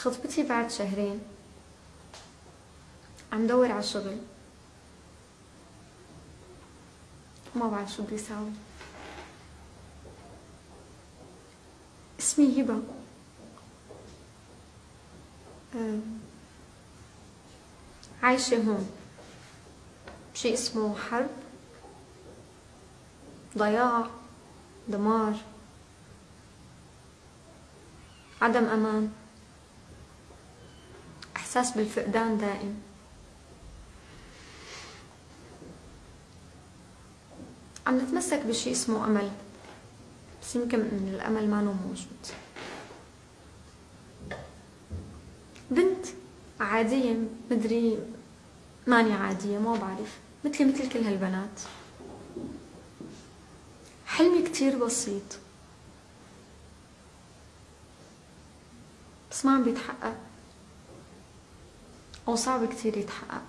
خطبتي بعد شهرين. عم دور على شغل. ما بعرف شو بدي ساوي اسمي هبة. عايشة هون. بشي اسمه حرب ضياع دمار. عدم أمان. إحساس بالفقدان دائم. عم نتمسك بشي اسمه أمل. بس يمكن إن الأمل ما موجود. بنت عادية مدري ماني عادية ما بعرف. مثلي مثل كل هالبنات. حلمي كتير بسيط. بس ما عم بيتحقق. أو صعب كتير يتحقق.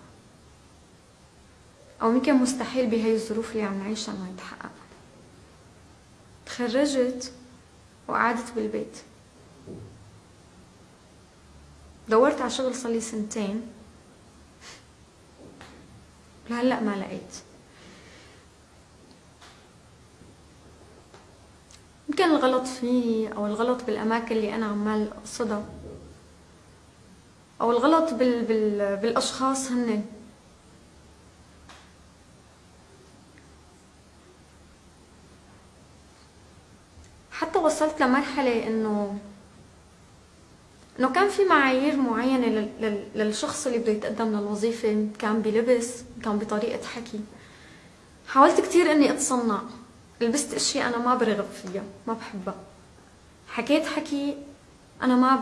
أو يمكن مستحيل بهاي الظروف اللي عم نعيشها إنه يتحقق. تخرجت وقعدت بالبيت. دورت على شغل صار سنتين. لهلأ ما لقيت. يمكن الغلط فيني أو الغلط بالأماكن اللي أنا عمال أقصدها. أو الغلط بال بال بالأشخاص هن. حتى وصلت لمرحلة إنه إنه كان في معايير معينة للشخص اللي بده يتقدم للوظيفة كان بلبس كان بطريقة حكي. حاولت كتير إني أتصنع. لبست أشياء أنا ما برغب فيها ما بحبها. حكيت حكي أنا ما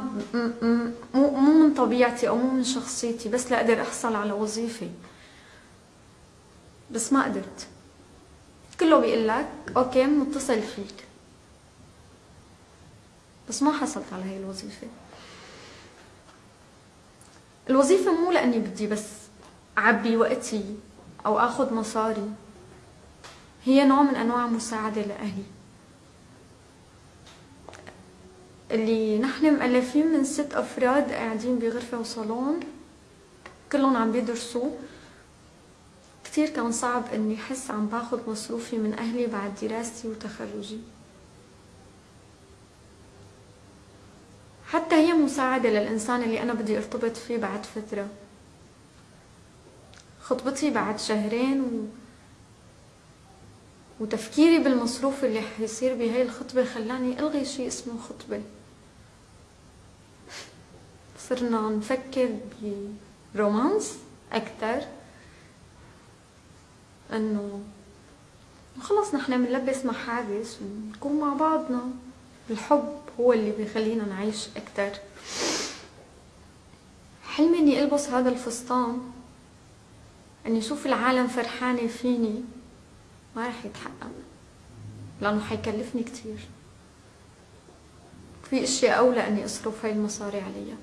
مو مو من طبيعتي أو مو من شخصيتي بس لاقدر أحصل على وظيفة. بس ما قدرت. كله بيقول لك أوكي متصل فيك. بس ما حصلت على هاي الوظيفة. الوظيفة مو لأني بدي بس أعبي وقتي أو آخذ مصاري. هي نوع من أنواع مساعدة لأهلي. اللي نحن مؤلفين من ست أفراد قاعدين بغرفة وصالون. كلهم عم بيدرسوا. كتير كان صعب إني أحس عم باخذ مصروفي من أهلي بعد دراستي وتخرجي. حتى هي مساعدة للإنسان اللي أنا بدي ارتبط فيه بعد فترة. خطبتي بعد شهرين و... وتفكيري بالمصروف اللي حيصير بهاي الخطبة خلاني ألغي شيء اسمه خطبة. صرنا نفكر برومانس أكتر إنه خلص نحن بنلبس محابس ونكون مع بعضنا. الحب هو اللي بيخلينا نعيش أكتر. حلمي إني ألبس هذا الفستان. إني أشوف العالم فرحانة فيني. ما رح يتحقق لأنه حيكلفني كتير. في أشياء أولى إني أصرف هاي المصاري عليها.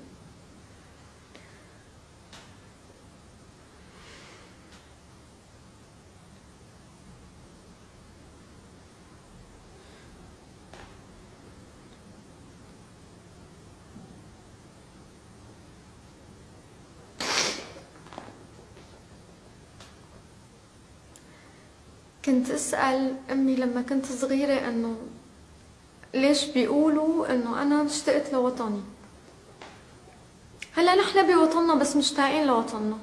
كنت أسأل أمي لما كنت صغيرة إنه ليش بيقولوا إنه أنا اشتقت لوطني؟ هلأ نحن بوطننا بس مشتاقين لوطننا.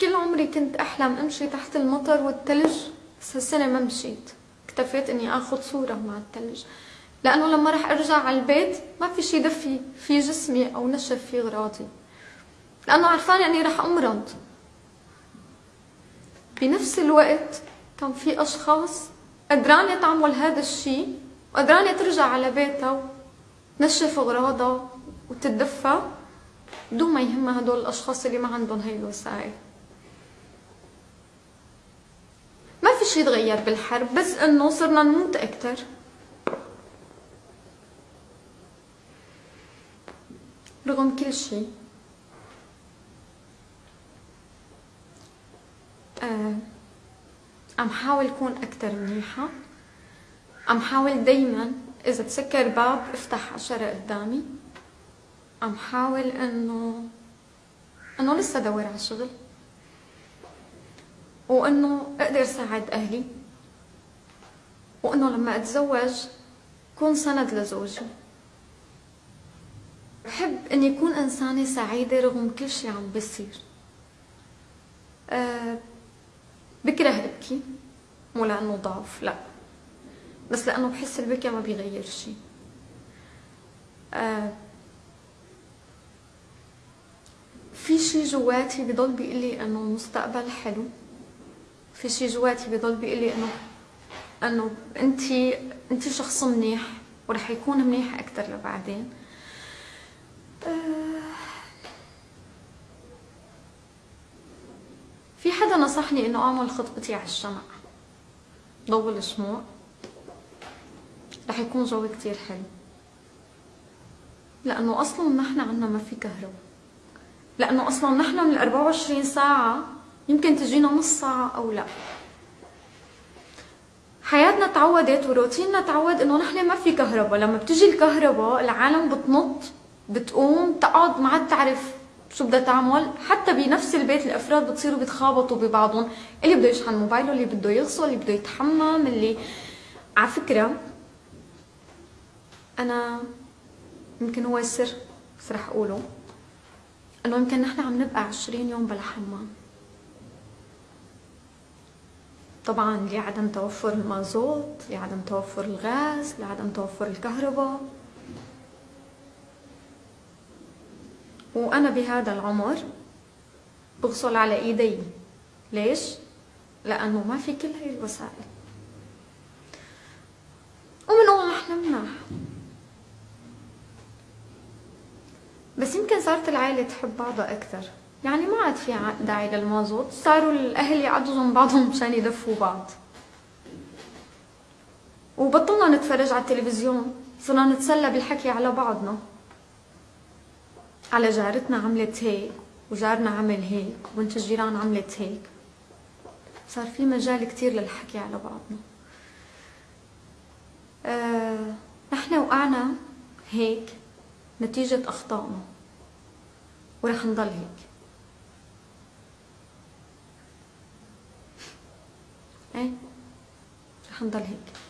كل عمري كنت أحلم أمشي تحت المطر والثلج بس هالسنة ما مشيت. اكتفيت إني آخذ صورة مع الثلج لأنه لما رح أرجع على البيت ما في شي دفي في جسمي أو نشف في غراضي. لأنه عرفانة أني رح أمرض. بنفس الوقت كان في أشخاص قدرانة تعمل هذا الشيء وقدرانة ترجع على بيتها وتنشف أغراضها وتتدفى بدون ما يهمها هدول الأشخاص اللي ما عندهم هاي الوسائل. ما في شيء تغير بالحرب بس إنه صرنا نموت أكثر رغم كل شيء عم حاول كون أكتر منيحة. عم حاول دايما إذا تسكر باب افتح عشرة قدامي. عم حاول إنه إنه لسه دور على شغل وإنه أقدر ساعد أهلي. وإنه لما أتزوج كون سند لزوجي. بحب إني أكون إنسانة سعيدة رغم كل شي عم بيصير أه بكره أبكي مو لأنه ضعف لا. بس لأنه بحس البكي ما بيغير شي أه في شي جواتي بضل بيقلي إنه المستقبل حلو. في شي جواتي بضل بيقلي إنه إنه انت انت شخص منيح ورح يكون منيح أكثر لبعدين أه في حدا نصحني إنه أعمل خطبتي على الشمع. ضوء الشموع رح يكون جو كتير حلو. لأنه أصلا نحن عنا ما في كهرباء. لأنه أصلا نحن من ال 24 ساعة يمكن تجينا نص ساعة أو لا. حياتنا تعودت وروتيننا تعود إنه نحن ما في كهرباء. لما بتجي الكهرباء العالم بتنط بتقوم تقعد ما عاد تعرف شو بدها تعمل حتى بنفس البيت الأفراد بتصيروا بيتخابطوا ببعضهم. اللي بده يشحن موبايله اللي بده يغسل اللي بده يتحمم اللي على فكرة أنا يمكن هو السر بس رح أقوله إنه يمكن نحن عم نبقى عشرين يوم بلا حمام. طبعا لعدم توفر المازوت لعدم توفر الغاز لعدم توفر الكهرباء. وأنا بهذا العمر بغسل على إيدي. ليش؟ لأنه ما في كل هاي الوسائل. ومن أول نحن مناح بس يمكن صارت العائلة تحب بعضها أكثر. يعني ما عاد في داعي للمازوت. صاروا الأهل جنب بعضهم مشان يدفوا بعض. وبطلنا نتفرج على التلفزيون. صرنا نتسلى بالحكي على بعضنا. على جارتنا عملت هيك وجارنا عمل هيك وبنت الجيران عملت هيك. صار في مجال كتير للحكي على بعضنا. آه، نحن وقعنا هيك نتيجة أخطائنا ورح نضل هيك. إيه؟ رح نضل هيك.